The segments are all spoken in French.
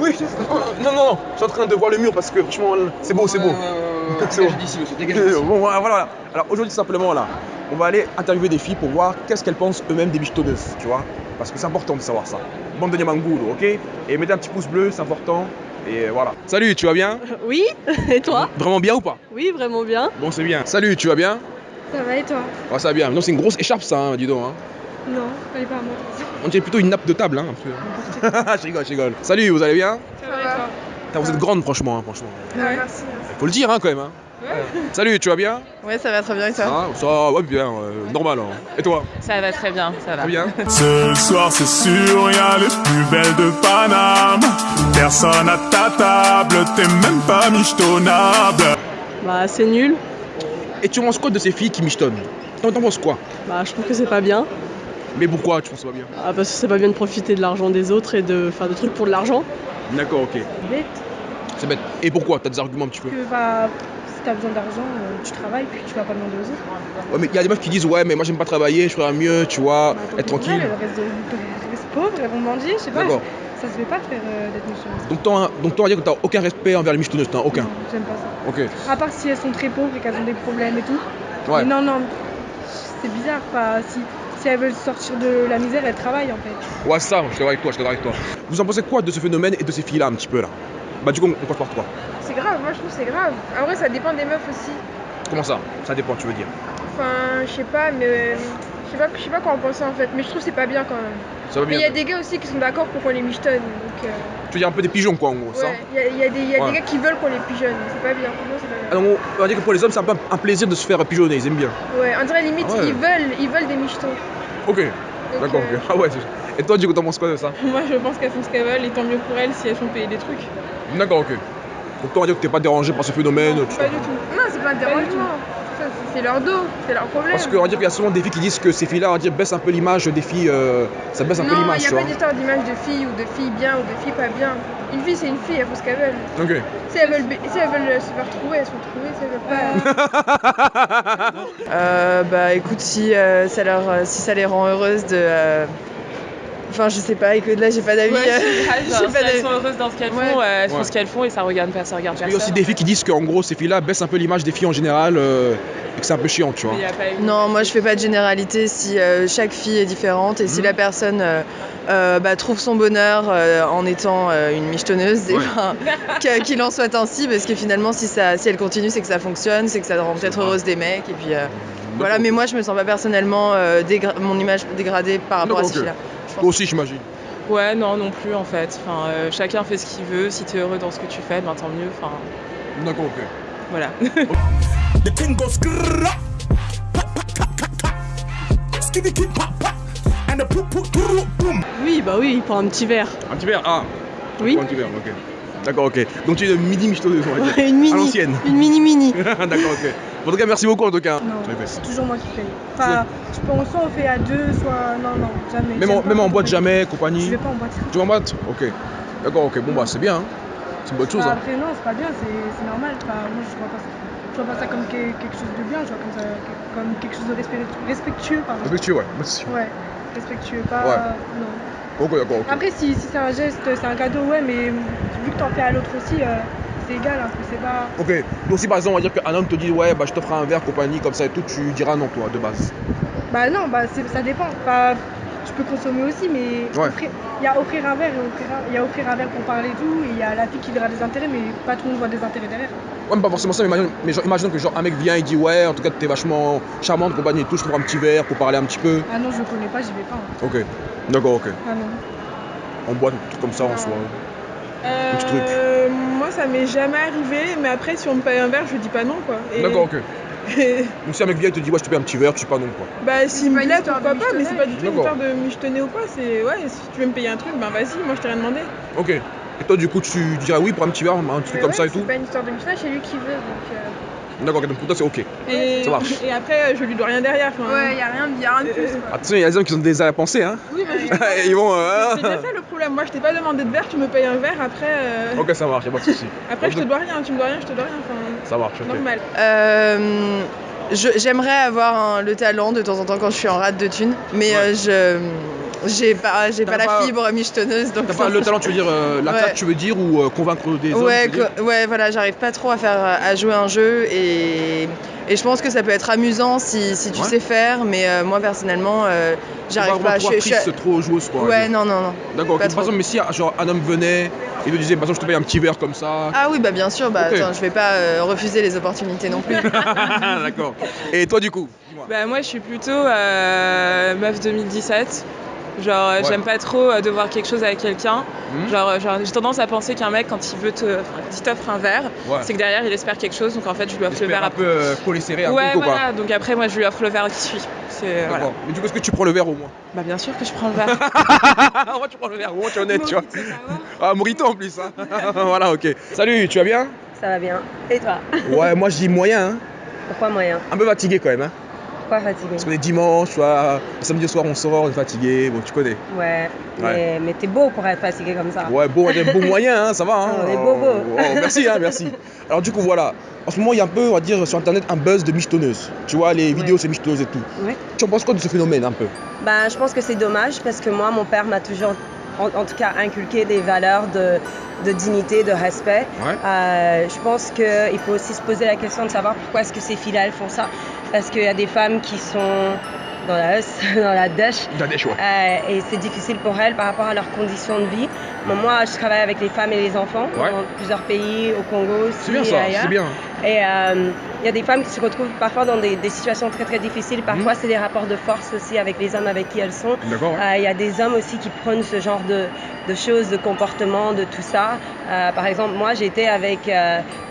Oui, non, non, non, je suis en train de voir le mur parce que franchement, c'est beau, c'est beau. C'est bon. voilà, voilà. Alors aujourd'hui, simplement, là, on va aller interviewer des filles pour voir qu'est-ce qu'elles pensent eux-mêmes des michetonneuses, tu vois. Parce que c'est important de savoir ça. Bande de Niamangoulou, ok? Et mettez un petit pouce bleu, c'est important. Et voilà. Salut, tu vas bien? Oui, et toi? Vraiment bien ou pas? Oui, vraiment bien. Bon, c'est bien. Salut, tu vas bien? Ça va et toi? Ouais, ça va bien. Non, c'est une grosse écharpe, ça, hein, dis donc. Hein. Non, elle est pas à moi. On dirait plutôt une nappe de table, hein, un peu. je rigole, je rigole. Salut, vous allez bien Ça va Putain, Vous êtes grande, franchement, hein, franchement. Ouais, merci. Faut le dire, hein, quand même. Hein. Salut, tu vas bien Ouais, ça va très bien et toi Ah, ça va, ouais, bien, euh, normal. hein. Et toi Ça va très bien, ça va. Très bien Ce soir c'est sûr, y a les plus belles de Paname. Personne à ta table, t'es même pas michetonnable. Bah, c'est nul. Et tu penses quoi de ces filles qui michetonnent T'en t'en penses quoi? Bah, je trouve que c'est pas bien. Mais pourquoi tu penses que c'est pas bien Ah, parce que c'est pas bien de profiter de l'argent des autres et de faire des trucs pour de l'argent. D'accord, ok. Bête C'est bête. Et pourquoi T'as des arguments un petit peu que bah, si t'as besoin d'argent, euh, tu travailles puis tu vas pas demander aux autres. Ouais, mais il y a des meufs qui disent Ouais, mais moi j'aime pas travailler, je ferais mieux, tu vois, Bah, être tranquille. elles, Elles restent, de- elles restent pauvres, elles vont mendier, je sais pas. D'accord. Ça se fait pas de faire euh, d'être méchante. Donc, toi, donc toi, on va dire que t'as aucun respect envers les michetonneuses, t'as aucun. Non, J'aime pas ça. Ok. À part si elles sont très pauvres et qu'elles ont des problèmes et tout. Ouais. Mais non, non, c'est bizarre. Pas, si, si elles veulent sortir de la misère, elles travaillent en fait. Ouais, ça, je suis d'accord avec toi, je suis d'accord avec toi. Vous en pensez quoi de ce phénomène et de ces filles-là, un petit peu là? Bah, du coup, on passe par toi. C'est grave, moi je trouve que c'est grave. En vrai, ça dépend des meufs aussi. Comment ça? Ça dépend, tu veux dire? Enfin, je sais pas, mais euh, je sais pas, je sais pas quoi en penser en fait. Mais je trouve que c'est pas bien quand même. Ça va Mais bien il y a des gars aussi qui sont d'accord pour qu'on les michetonne. Donc, euh, Tu veux dire un peu des pigeons, quoi, en gros, ça ouais, il y a, il y a des, il y a Ouais. des gars qui veulent qu'on les pigeonne. C'est pas bien. Franchement, c'est pas bien. Ah, donc, on va dire que pour les hommes, c'est un peu un plaisir de se faire pigeonner, ils aiment bien. Ouais, on dirait limite, Ah ouais. ils veulent, ils veulent des michetons. Ok, Donc, d'accord, euh, ok. Ah ouais, c'est- Et toi, du coup, t'en penses quoi de ça Moi, je pense qu'elles font ce qu'elles veulent et tant mieux pour elles si elles font payer des trucs. D'accord, ok. Donc toi, on va dire que t'es pas dérangé par ce phénomène. Non, tu pas du tout. Non, c'est pas un dérangement. C'est- leur dos, c'est leur problème. Parce qu'on va dire qu'il y a souvent des filles qui disent que ces filles-là, on va dire, baissent un peu l'image des filles. euh, ça baisse un peu non, il l'image, n'y a tu pas vois. d'histoire d'image de filles ou de filles bien ou de filles pas bien. Une fille, c'est une fille, elles font ce qu'elles veulent. Ok. Si elles veulent, si elles veulent se faire trouver, elles se font trouver. Si elles veulent pas. Euh, bah écoute, si, euh, ça leur, si ça les rend heureuses de. euh, Enfin, je sais pas, écoute, là j'ai pas d'avis. Ouais, genre, pas elles sont heureuses dans ce qu'elles Ouais. font, euh, elles font Ouais. ce qu'elles font et ça regarde, ça regarde Il y a personne. aussi des filles qui disent qu'en gros, ces filles-là baissent un peu l'image des filles en général euh, et que c'est un peu chiant, tu vois. Non, moi je fais pas de généralité. Si euh, chaque fille est différente et si Mhm. la personne euh, euh, bah, trouve son bonheur euh, en étant euh, une michetonneuse, eh Ouais. ben, qu'il en soit ainsi, parce que finalement, si, ça, si elle continue, c'est que ça fonctionne, c'est que ça rend peut-être heureuse des mecs. Et puis euh, voilà, mais moi je me sens pas personnellement euh, mon image dégradée par rapport à D'accord, ces ok. Toi aussi, j'imagine. Ouais, non, non plus en fait. Enfin, euh, chacun fait ce qu'il veut. Si t'es heureux dans ce que tu fais, ben tant mieux. Enfin, D'accord, ok. voilà. Oui, bah oui, pour un petit verre. Un petit verre Ah Oui. Un petit verre, ok. D'accord, ok. Donc tu es une mini michetonneuse, on va dire. une mini. À l'ancienne. Une mini mini. D'accord, ok. En tout cas, merci beaucoup en tout cas. C'est toujours moi qui paye. Enfin, je pense soit on fait à deux, soit. Non, non, jamais. Même, en, même boîte, jamais, Je compagnie. vais pas en boîte. Tu vas en boîte? Ok. D'accord, ok. Bon, bah, c'est bien. hein. C'est une bonne chose. Bah, hein. après, non, c'est pas bien, c'est normal. Enfin, moi, je vois pas ça. Je vois pas ça comme que- quelque chose de bien, je vois comme, ça, comme quelque chose de respect- respectueux. Pardon. Respectueux, ouais. Merci. Ouais, respectueux, pas. Ouais. Non. Ok, d'accord. Après, si, si c'est un geste, c'est un cadeau, ouais, mais vu que t'en fais à l'autre aussi, euh, c'est égal, un peu, c'est pas. Ok. Donc, si par exemple, on va dire qu'un homme te dit, ouais, bah, je t'offre un verre, compagnie, comme ça et tout, tu diras non, toi, de base. Bah non, bah ça dépend. Enfin, je peux consommer aussi, mais Ouais. il y a offrir un verre et offrir un, il y a offrir un verre pour parler et tout, et il y a la fille qui verra des intérêts, mais pas tout le monde voit des intérêts derrière. Ouais, mais pas forcément ça, mais imagine, mais genre, imaginons que genre, un mec vient, il dit, ouais, en tout cas, t'es vachement charmante, compagnie et tout, je te prends un petit verre pour parler un petit peu. Ah non, je connais pas, j'y vais pas. hein. Ok. D'accord, ok. Ah non. En boîte, tout comme ça en soi. Euh, Petit truc. Ça m'est jamais arrivé, mais après, si on me paye un verre, je dis pas non, quoi. Et- D'accord, ok. Donc, si un mec vient et te dit, ouais, je te paye un petit verre, tu dis pas non, quoi. bah, s'il me plaît, pourquoi pas, mais c'est pas du tout une histoire de michetonner ou quoi. C'est, ouais, si tu veux me payer un truc, ben vas-y, moi, je t'ai rien demandé. Ok. Et toi, du coup, tu dirais oui pour un petit verre, un truc Mais comme ouais, ça et tout C'est pas une histoire de Michelin, c'est lui qui veut. Donc, euh, D'accord, donc pour toi, c'est ok. Et, Ça marche. et après, je lui dois rien derrière. enfin, Ouais, y a rien, y a rien de plus. Quoi. Attention, il y a des hommes qui ont des arrière-pensées, hein. Oui, mais je- Ils vont. euh, c'est déjà ça le problème. Moi, je t'ai pas demandé de verre, tu me payes un verre, après. euh, Ok, ça marche, y'a pas de soucis. Après, je te dois rien, tu me dois rien, je te dois rien. Enfin, Ça marche, ok. normal. Euh, je- J'aimerais avoir le talent de temps en temps quand je suis en rate de thunes, mais Ouais. euh, je j'ai pas, j'ai pas la pas- fibre michetonneuse. Donc T'as pas le talent, tu veux dire, euh, la Ouais. claque, tu veux dire, ou euh, convaincre des hommes Ouais, ouais, voilà, j'arrive pas trop à faire à jouer un jeu et, et je pense que ça peut être amusant si, si tu Ouais. sais faire, mais euh, moi personnellement, euh, j'arrive vraiment pas. trop Je, je- trop joueuse, quoi. ouais, non, non, non. D'accord, pas par exemple, mais si genre, un homme venait et te disait, par exemple, je te paye un petit verre comme ça. Ah oui, bah bien sûr, bah Ok. attends, je vais pas euh, refuser les opportunités non plus. D'accord. Et toi, du coup. Bah moi je suis plutôt euh, meuf 2017. Genre euh, Ouais. j'aime pas trop euh, devoir quelque chose avec quelqu'un. Hmm Genre, euh, genre, j'ai tendance à penser qu'un mec quand il veut te, enfin, quand il t'offre un verre, Ouais. c'est que derrière il espère quelque chose. Donc en fait je lui offre le verre un après. peu euh, collé serré, un Ouais peu, quoi. voilà. Donc après moi je lui offre le verre qui suit. C'est voilà. Mais du coup, est-ce que tu prends le verre au moins? Bah bien sûr que je prends le verre. Ah, moi, tu prends le verre, au moins, tu es honnête, tu vois. Ah, Morito en plus, hein. voilà, ok. Salut, tu vas bien? Ça va bien. Et toi? Ouais, moi je dis moyen, hein. Pourquoi moyen? Un peu fatigué quand même, hein. Pourquoi fatigué Parce qu'on est dimanche, tu vois, samedi soir on sort, on est fatigué, bon, tu connais. Ouais, mais, mais t'es beau pour être fatigué comme ça. Ouais, bon, on est bon moyen, hein, ça va, hein. On est beau, beau. Oh, oh, merci, hein, merci. Alors, du coup, voilà. En ce moment, il y a un peu, on va dire, sur internet, un buzz de michetonneuses. Tu vois, les vidéos, c'est michetonneuses et tout. Ouais. Tu en penses quoi de ce phénomène, un peu? Ben, je pense que c'est dommage parce que moi, mon père m'a toujours, en, en tout cas, inculqué des valeurs de, de dignité, de respect. Ouais. Euh, je pense qu'il faut aussi se poser la question de savoir pourquoi est-ce que ces filles-là, elles font ça. Parce qu'il y a des femmes qui sont dans la, dans la dèche. Choix. Euh, et c'est difficile pour elles par rapport à leurs conditions de vie. Bon, moi, je travaille avec les femmes et les enfants Ouais. dans plusieurs pays, au Congo aussi. C'est bien ça, c'est bien. Et euh, il y a des femmes qui se retrouvent parfois dans des, des situations très très difficiles. Mhm. Parfois, c'est des rapports de force aussi avec les hommes avec qui elles sont. Ouais. Euh, Il y a des hommes aussi qui prônent ce genre de, de choses, de comportements, de tout ça. Euh, par exemple, moi, j'étais avec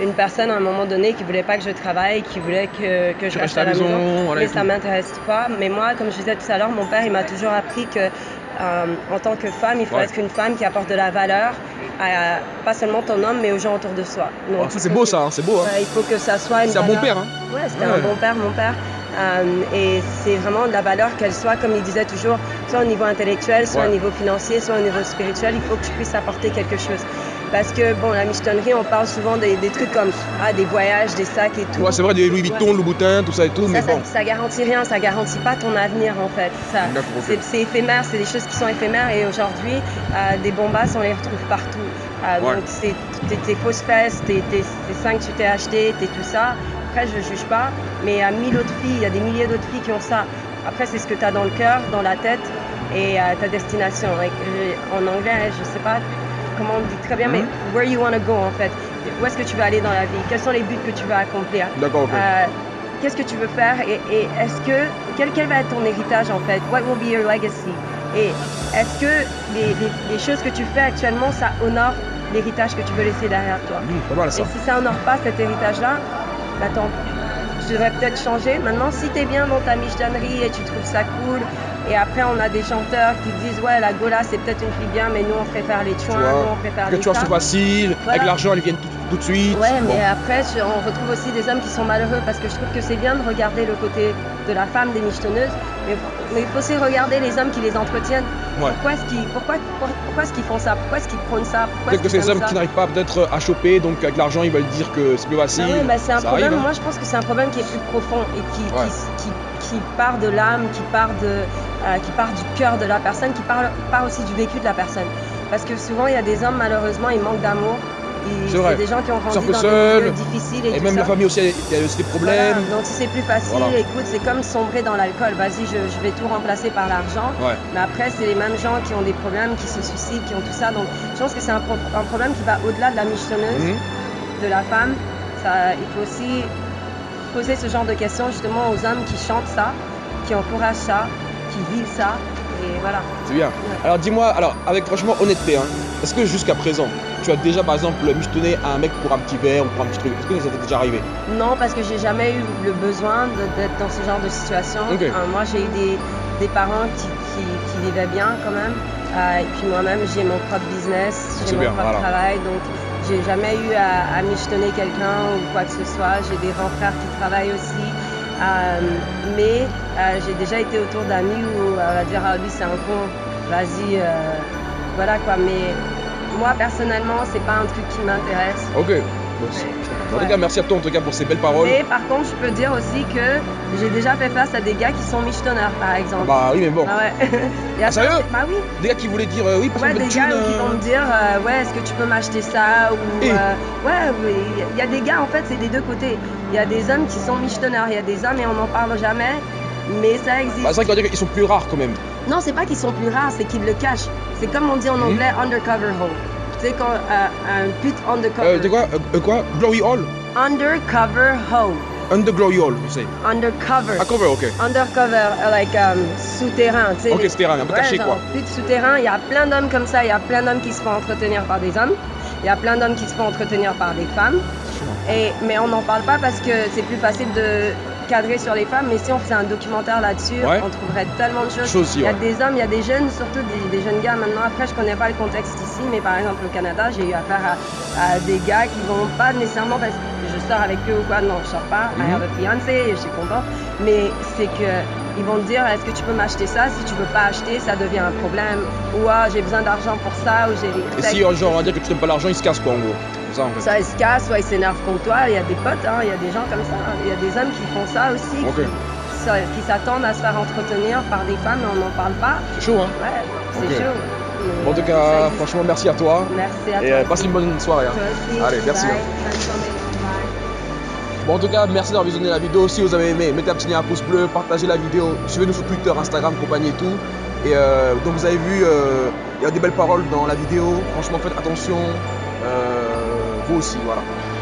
une personne à un moment donné qui voulait pas que je travaille, qui voulait que, que je reste à la maison, maison. voilà, mais ça m'intéresse pas. Mais moi, comme je disais tout à l'heure, mon père, il m'a toujours appris que en tant que femme, il faut Ouais. être une femme qui apporte de la valeur à pas seulement ton homme, mais aux gens autour de soi. Donc, Ah, ça, c'est beau, ça, hein, c'est beau. Hein. Il faut que ça soit une C'est un bon père, hein. Ouais, c'était Ouais. un bon père, mon père. Euh, et c'est vraiment de la valeur qu'elle soit, comme il disait toujours, soit au niveau intellectuel, soit Ouais. au niveau financier, soit au niveau spirituel, il faut que je puisse apporter quelque chose. Parce que, bon, la michetonnerie, on parle souvent des, des trucs comme ah, des voyages, des sacs et tout. Ouais, c'est vrai, des Louis Vuitton, Louboutin, tout ça et tout, Ça, mais ça, bon. ça garantit rien, ça garantit pas ton avenir en fait. Ça, c'est, c'est éphémère, c'est des choses qui sont éphémères et aujourd'hui, euh, des bombasses, on les retrouve partout. Euh, Ouais. Donc c'est tes, tes fausses fesses, tes, tes, tes seins que tu t'es achetés, tes tout ça. Après, je juge pas, mais il y a mille autres filles, il y a des milliers d'autres filles qui ont ça. Après, c'est ce que tu as dans le cœur, dans la tête et euh, ta destination. Et, en anglais, je sais pas comment on dit très bien, mais Mhm. where you want to go en fait. Où est-ce que tu veux aller dans la vie? Quels sont les buts que tu veux accomplir? D'accord, euh, qu'est-ce que tu veux faire? Et, et est-ce que quel, quel va être ton héritage en fait? What will be your legacy? Et est-ce que les, les- les choses que tu fais actuellement ça honore l'héritage que tu veux laisser derrière toi? Pas mal ça. Et si ça honore pas cet héritage-là, bah tant pis. Je devrais peut-être changer. Maintenant, si tu es bien dans ta michetonnerie et tu trouves ça cool, et après on a des chanteurs qui disent ouais la Gola c'est peut-être une fille bien, mais nous on préfère les chouins, nous on préfère que les ça. c'est facile, Voilà. avec l'argent, ils viennent tout, tout de suite. Ouais, Bon. mais après, je- on retrouve aussi des hommes qui sont malheureux parce que je trouve que c'est bien de regarder le côté de la femme des michetonneuses, mais, mais il faut aussi regarder les hommes qui les entretiennent. Ouais. Pourquoi est-ce qu'ils pourquoi, pourquoi, qu'ils font ça? Pourquoi est-ce qu'ils prônent ça? Peut-être que c'est des hommes qui n'arrivent pas peut-être à choper, donc avec l'argent, ils veulent dire que c'est plus facile. Ah ouais, bah c'est un Ça problème. arrive, hein. Moi, je pense que c'est un problème qui est plus profond et qui, Ouais. qui, qui, qui part de l'âme, qui part de, euh, qui part du cœur de la personne, qui part, part aussi du vécu de la personne. Parce que souvent, il y a des hommes, malheureusement, ils manquent d'amour. C'est vrai. des gens qui ont grandi dans seuls. des difficiles et, Et même ça. la famille aussi, il y a aussi des problèmes. Voilà, donc si c'est plus facile, Voilà. écoute, c'est comme sombrer dans l'alcool. Vas-y, je, je vais tout remplacer par l'argent. Ouais. Mais après, c'est les mêmes gens qui ont des problèmes, qui se suicident, qui ont tout ça. Donc je pense que c'est un, pro- un problème qui va au-delà de la michetonneuse, Mhm. de la femme. Ça, il faut aussi poser ce genre de questions justement aux hommes qui chantent ça, qui encouragent ça, qui vivent ça. Voilà. C'est bien. Alors dis-moi, alors avec franchement honnêteté, hein, est-ce que jusqu'à présent, tu as déjà par exemple michetonné à un mec pour un petit verre ou pour un petit truc? Est-ce que ça t'est déjà arrivé? Non, parce que j'ai jamais eu le besoin d'être dans ce genre de situation. Euh, moi, j'ai eu des, des parents qui, qui, qui vivaient bien quand même. Euh, et puis moi-même, j'ai mon propre business, C'est j'ai mon bien, propre voilà. travail. Donc, j'ai jamais eu à, à michetonner quelqu'un ou quoi que ce soit. J'ai des grands frères qui travaillent aussi. Euh, mais euh, j'ai déjà été autour d'amis où euh, on va dire, ah lui, c'est un con, vas-y, voilà quoi. Mais moi, personnellement, c'est pas un truc qui m'intéresse. Ok. En tout cas, merci à toi en tout cas pour ces belles paroles. Et par contre, je peux dire aussi que j'ai déjà fait face à des gars qui sont michetonneurs, par exemple. Bah oui, mais bon. Ah ouais. A Ah, sérieux Bah oui. Des gars qui voulaient dire euh, oui, parce Ouais, des gars qui euh, vont me dire euh, ouais est-ce que tu peux m'acheter ça ou euh, ouais il y a des gars en fait c'est des deux côtés il y a des hommes qui sont michetonneurs il y a des hommes et on n'en parle jamais mais ça existe Bah, c'est vrai qu'on va dire qu'ils sont plus rares quand même. non c'est pas qu'ils sont plus rares c'est qu'ils le cachent c'est comme on dit en Mhm. anglais undercover hoe quand euh, un undercover. Euh, de quoi euh, Quoi? Glory Hall? Undercover hoe Under Glory Hall, je sais. undercover. Ah, cover, ok. undercover like um, souterrain tu sais Ok, souterrain, un peu caché, quoi. souterrain il y a plein d'hommes comme ça il y a plein d'hommes qui se font entretenir par des hommes. Il y a plein d'hommes qui se font entretenir par des femmes. Et, mais on n'en parle pas parce que c'est plus facile de cadrer sur les femmes mais si on faisait un documentaire là-dessus Ouais. on trouverait tellement de choses. Chose il y a ouais. des hommes il y a des jeunes surtout des, des jeunes gars maintenant. Après je connais pas le contexte ici mais par exemple au Canada j'ai eu affaire à, à des gars qui vont pas nécessairement parce que je sors avec eux ou quoi. Non je sors pas. I Mhm. have a fiancé je suis content mais c'est que ils vont te dire est-ce que tu peux m'acheter ça? Si tu veux pas acheter ça devient un problème. Ou ah j'ai besoin d'argent pour ça ou j'ai Et si, euh, genre, on va dire que tu donnes pas l'argent, ils se cassent quoi en gros ça en fait. ça ils se cassent, soit ils s'énervent contre toi. Il y a des potes, hein, il y a des gens comme ça. Il y a des hommes qui font ça aussi, qui, s'attendent à se faire entretenir par des femmes et on n'en parle pas. C'est chaud, hein Ouais, c'est Ok. chaud. Mais, Bon, en tout euh, cas, existe. franchement, merci à toi. Merci à Et toi. euh, passe une bonne soirée. hein. Toi aussi. Allez, merci. Bye. hein. Bonne journée. Bye. Bon, en tout cas, merci d'avoir visionné la vidéo. Si vous avez aimé, mettez un petit lien à pouce bleu, partagez la vidéo, suivez-nous sur Twitter, Instagram, compagnie et tout. Et euh, donc, vous avez vu, euh, il y a des belles paroles dans la vidéo. Franchement, faites attention. Euh, 合心は